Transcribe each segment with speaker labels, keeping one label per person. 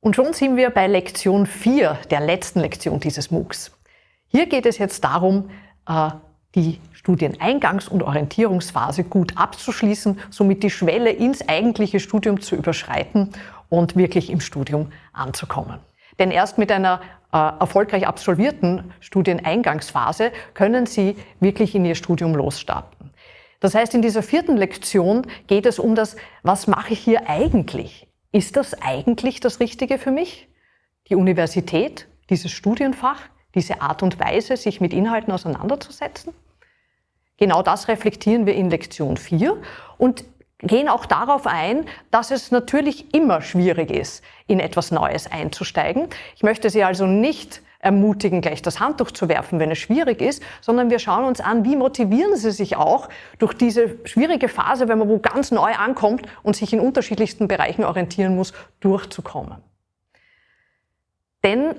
Speaker 1: Und schon sind wir bei Lektion 4, der letzten Lektion dieses MOOCs. Hier geht es jetzt darum, äh, die Studieneingangs- und Orientierungsphase gut abzuschließen, somit die Schwelle ins eigentliche Studium zu überschreiten und wirklich im Studium anzukommen. Denn erst mit einer äh, erfolgreich absolvierten Studieneingangsphase können Sie wirklich in Ihr Studium losstarten. Das heißt, in dieser vierten Lektion geht es um das, was mache ich hier eigentlich? Ist das eigentlich das Richtige für mich? Die Universität, dieses Studienfach, diese Art und Weise, sich mit Inhalten auseinanderzusetzen? Genau das reflektieren wir in Lektion 4 und gehen auch darauf ein, dass es natürlich immer schwierig ist, in etwas Neues einzusteigen. Ich möchte Sie also nicht ermutigen, gleich das Handtuch zu werfen, wenn es schwierig ist, sondern wir schauen uns an, wie motivieren Sie sich auch durch diese schwierige Phase, wenn man wo ganz neu ankommt und sich in unterschiedlichsten Bereichen orientieren muss, durchzukommen. Denn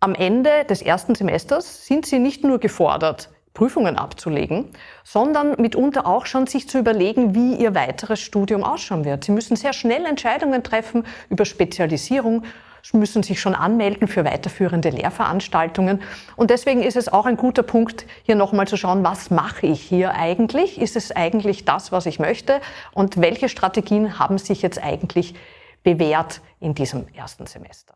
Speaker 1: am Ende des ersten Semesters sind Sie nicht nur gefordert, Prüfungen abzulegen, sondern mitunter auch schon sich zu überlegen, wie Ihr weiteres Studium ausschauen wird. Sie müssen sehr schnell Entscheidungen treffen über Spezialisierung, müssen sich schon anmelden für weiterführende Lehrveranstaltungen. Und deswegen ist es auch ein guter Punkt, hier nochmal zu schauen, was mache ich hier eigentlich? Ist es eigentlich das, was ich möchte? Und welche Strategien haben sich jetzt eigentlich bewährt in diesem ersten Semester?